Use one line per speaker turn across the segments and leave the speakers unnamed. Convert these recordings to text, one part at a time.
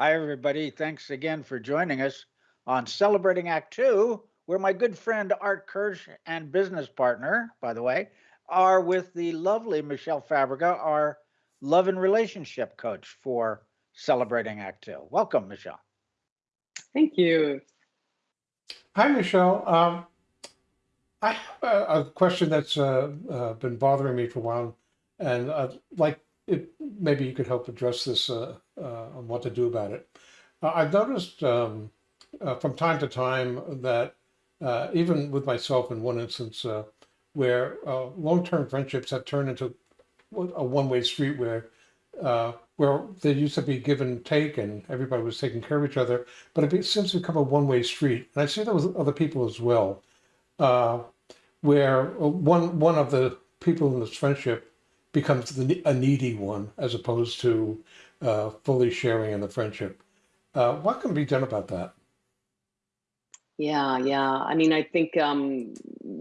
Hi, everybody. Thanks again for joining us on Celebrating Act Two, where my good friend Art Kirsch and business partner, by the way, are with the lovely Michelle Fabrica, our love and relationship coach for Celebrating Act Two. Welcome, Michelle.
Thank you.
Hi, Michelle. Um, I have a, a question that's uh, uh, been bothering me for a while, and I'd like it, maybe you could help address this uh, uh, on what to do about it. Uh, I've noticed um, uh, from time to time that uh, even with myself in one instance uh, where uh, long-term friendships have turned into a one-way street where uh, where there used to be give and take and everybody was taking care of each other, but it seems to become a one-way street. And I see that with other people as well, uh, where one one of the people in this friendship becomes the, a needy one as opposed to uh, fully sharing in the friendship. Uh, what can be done about that?
Yeah, yeah. I mean, I think um,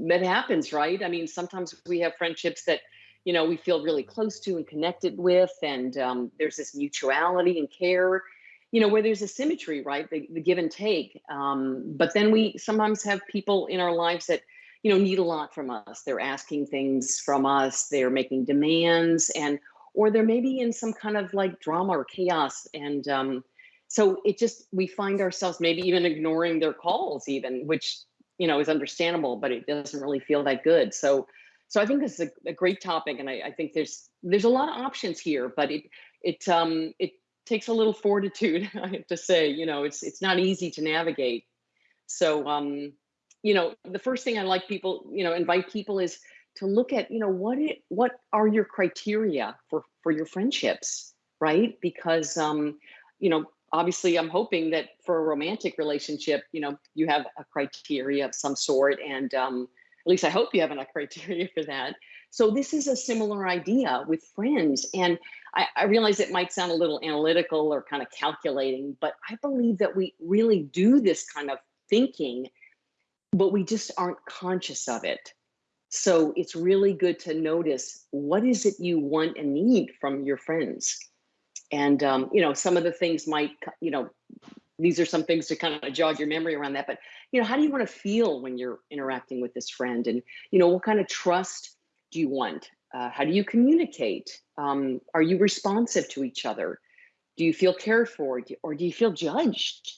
that happens, right? I mean, sometimes we have friendships that, you know, we feel really close to and connected with, and um, there's this mutuality and care, you know, where there's a symmetry, right? The, the give and take. Um, but then we sometimes have people in our lives that, you know, need a lot from us. They're asking things from us. They're making demands, and or they're maybe in some kind of like drama or chaos, and um, so it just we find ourselves maybe even ignoring their calls, even which you know is understandable, but it doesn't really feel that good. So, so I think this is a, a great topic, and I, I think there's there's a lot of options here, but it it um it takes a little fortitude, I have to say. You know, it's it's not easy to navigate. So um you know, the first thing I like people, you know, invite people is to look at, you know, what it, what are your criteria for for your friendships, right? Because um, you know, obviously I'm hoping that for a romantic relationship, you know, you have a criteria of some sort, and um, at least I hope you have a criteria for that. So this is a similar idea with friends, and I, I realize it might sound a little analytical or kind of calculating, but I believe that we really do this kind of thinking but we just aren't conscious of it. So it's really good to notice what is it you want and need from your friends. And, um, you know, some of the things might, you know, these are some things to kind of jog your memory around that. But, you know, how do you want to feel when you're interacting with this friend? And, you know, what kind of trust do you want? Uh, how do you communicate? Um, are you responsive to each other? Do you feel cared for or do you feel judged?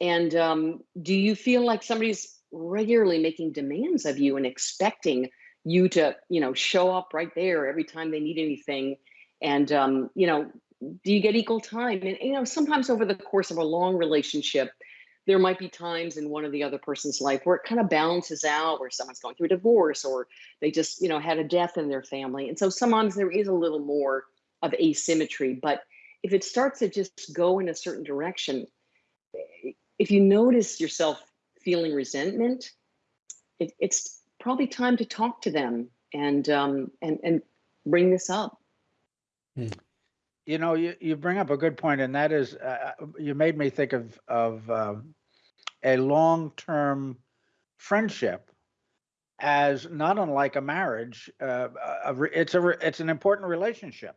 And um, do you feel like somebody's regularly making demands of you and expecting you to, you know, show up right there every time they need anything. And, um, you know, do you get equal time? And, you know, sometimes over the course of a long relationship, there might be times in one or the other person's life where it kind of balances out, where someone's going through a divorce or they just, you know, had a death in their family. And so sometimes there is a little more of asymmetry. But if it starts to just go in a certain direction, if you notice yourself feeling resentment, it, it's probably time to talk to them and um, and and bring this up.
Hmm. You know, you, you bring up a good point, and that is, uh, uh you made me think of of uh, a long term friendship as not unlike a marriage. Uh, a, it's a it's an important relationship.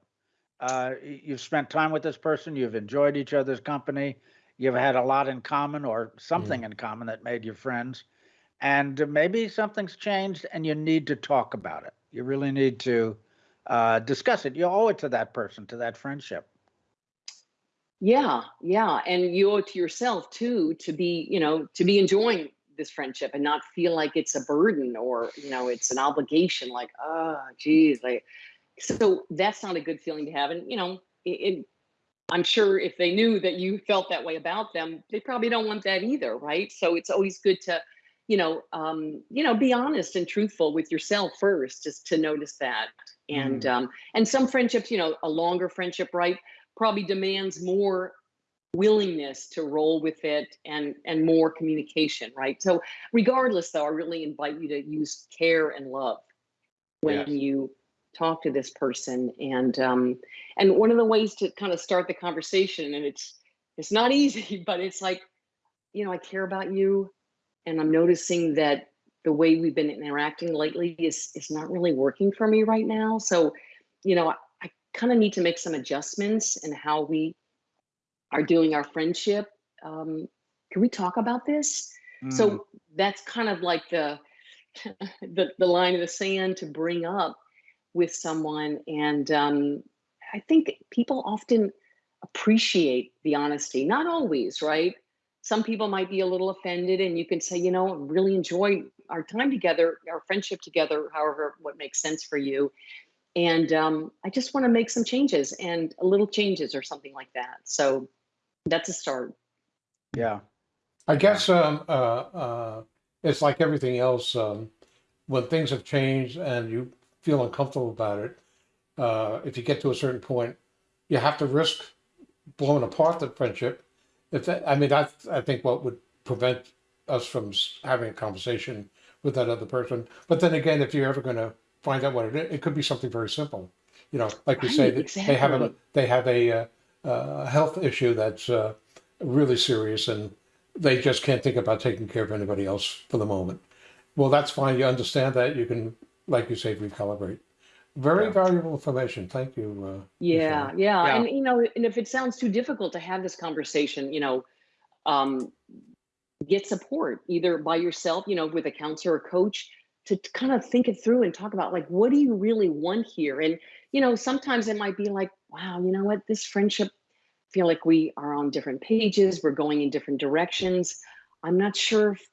Uh, you've spent time with this person. You've enjoyed each other's company you've had a lot in common or something
Mm.
in common that made you friends and maybe something's changed and you need to talk about it you really need to uh, discuss it you owe it to that person to that friendship
Yeah, yeah, and you owe it to yourself too to be, you know, to be enjoying this friendship and not feel like it's a burden or you know it's an obligation. Like, oh, geez, like so that's not a good feeling to have. And you know, it, it I'm sure if they knew that you felt that way about them, they probably don't want that either, right? So it's always good to, you know, um, you know, be honest and truthful with yourself first, just to notice that. And
Mm.
um, and some friendships, you know, a longer friendship, right, probably demands more willingness to roll with it and and more communication, right? So regardless, though, I really invite you to use care and love when
yes
you talk to this person and um and one of the ways to kind of start the conversation and it's it's not easy but it's like you know i care about you and i'm noticing that the way we've been interacting lately is is not really working for me right now so you know i, I kind of need to make some adjustments in how we are doing our friendship. Um, can we talk about this?
Mm,
So that's kind of like the, the the line of the sand to bring up with someone, and um, I think people often appreciate the honesty. Not always, right? Some people might be a little offended, and you can say, you know, really enjoy our time together, our friendship together, however, what makes sense for you. And um, I just want to make some changes and a little changes or something like that. So that's a start.
yeah.
I guess um, uh, uh, it's like everything else. Um, when things have changed and you feel uncomfortable about it, uh, if you get to a certain point, you have to risk blowing apart the friendship. If that, I mean, I I think what would prevent us from having a conversation with that other person. But then again, if you're ever going to find out what it is, it could be something very simple. You know, like you say,
Right,
that they have a they have a, uh, uh, health issue that's uh, really serious, and they just can't think about taking care of anybody else for the moment. Well, that's fine. You understand that. You can, like you say, recalibrate. Very
Yeah.
valuable information. Thank you. Uh,
Yeah, yeah,
Yeah.
and you know, and if it sounds too difficult to have this conversation, you know, um, get support either by yourself, you know, with a counselor or coach to kind of think it through and talk about like, what do you really want here? And you know, sometimes it might be like, wow, you know what, this friendship, I feel like we are on different pages, we're going in different directions. I'm not sure if it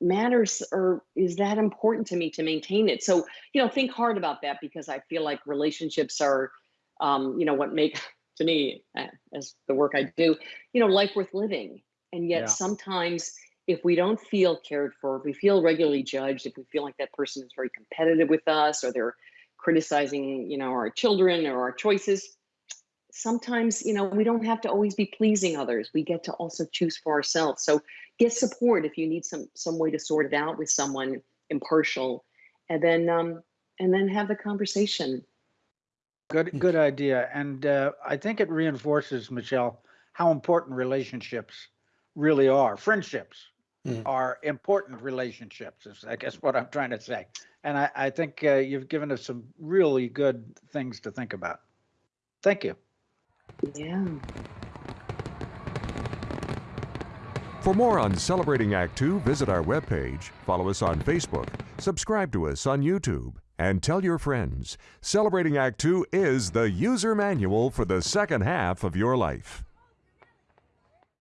matters or is that important to me to maintain it. So you know, think hard about that because I feel like relationships are um, you know, what make to me uh, as the work I do, you know, life worth living. And yet
Yeah.
sometimes if we don't feel cared for, if we feel regularly judged, if we feel like that person is very competitive with us or they're criticizing, you know, our children or our choices, sometimes, you know, we don't have to always be pleasing others. We get to also choose for ourselves. So get support if you need some some way to sort it out with someone impartial and then um and then have the conversation.
Good, good idea. And uh, I think it reinforces, Michelle, how important relationships really are. Friendships
Mm.
are important relationships, is I guess what I'm trying to say. And I, I think uh, you've given us some really good things to think about. Thank you.
Yeah.
For more on Celebrating Act Two, visit our webpage, follow us on Facebook, subscribe to us on YouTube, and tell your friends. Celebrating Act Two is the user manual for the second half of your life.